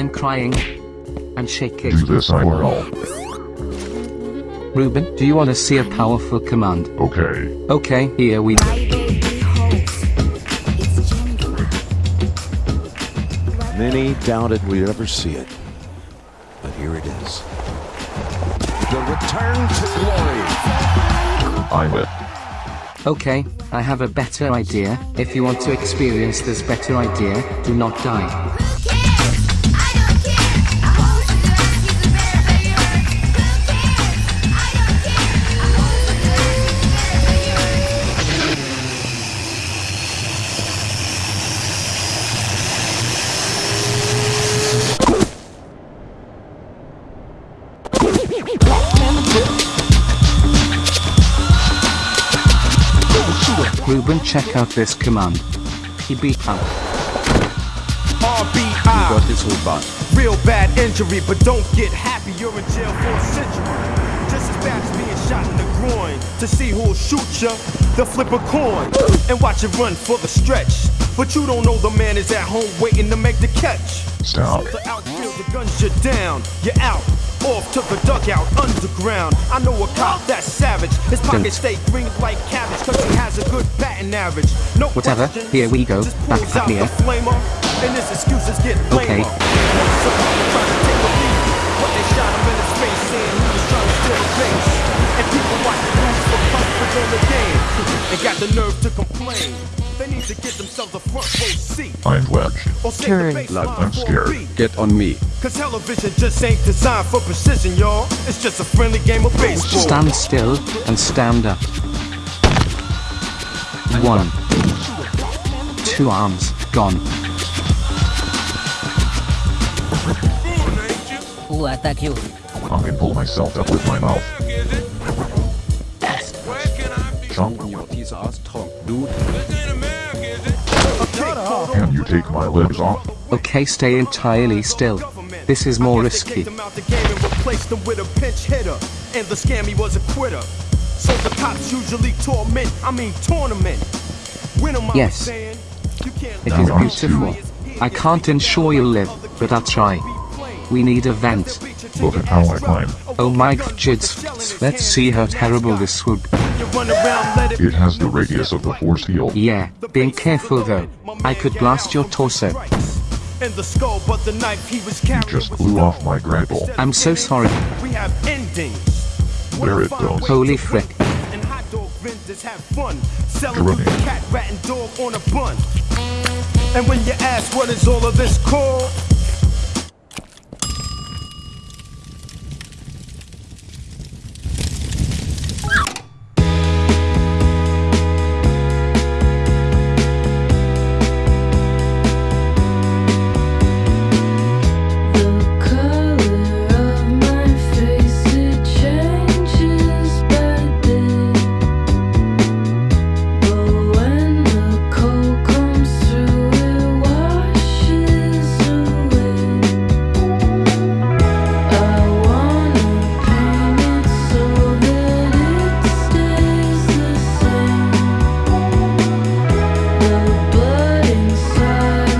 I'm crying. I'm shaking. Do this IRL. Ruben, do you want to see a powerful command? Okay. Okay, here we go. Many doubted we'd ever see it. But here it is. The return to glory. I'm it. Okay, I have a better idea. If you want to experience this better idea, do not die. Ruben, check out this command. PB out. RBI. Got this whole bot. Real bad injury, but don't get happy. You're in jail for a century. Just as bad as being shot in the groin. To see who'll shoot ya, they'll flip a coin and watch it run for the stretch. But you don't know the man is at home waiting to make the catch. Stop. So the outfield, the guns you're down, you're out. Off to the dugout underground. I know a cop that's savage. His pockets stay green like cabbage, cause he has a good batting average. No Whatever, here we go, back at out here. the flamer, and his excuses get Okay. lamer. Once upon a trying to take a lead, but they shot him in his face, saying he was trying to steal a base. And people watch the news for comfort on the game, and got the nerve to complain. They need to get themselves a front row seat. I'm wedged. Or save Turn. the Look, I'm scared. Get on me. Cause television just ain't designed for precision, y'all. It's just a friendly game of baseball. Stand still and stand up. One. Two arms gone. Who attack you? I can pull myself up with my mouth. Chunk, You piece of ass tongue, dude. can you take my lips off? Okay, stay entirely still. This is more risky. Them the game and replaced them with a pinch hitter. And the scammy was a quitter. So the cops usually torment, I mean tournament. When am I Yes. saying? You can't It let is beautiful. I can't ensure you'll live, but I'll try. We need a vent. Look at how I climb. Oh my god, let's see how terrible this would be. You run around, let it It has the radius of the force field. Yeah, being careful though. I could blast your torso. In the skull, but the knife he was carrying just blew off my grapple. I'm so sorry. We have endings. There it goes. Holy frick. And hot dog vendors have fun selling Grenade. you cat, rat, and dog on a bun. And when you ask what is all of this called,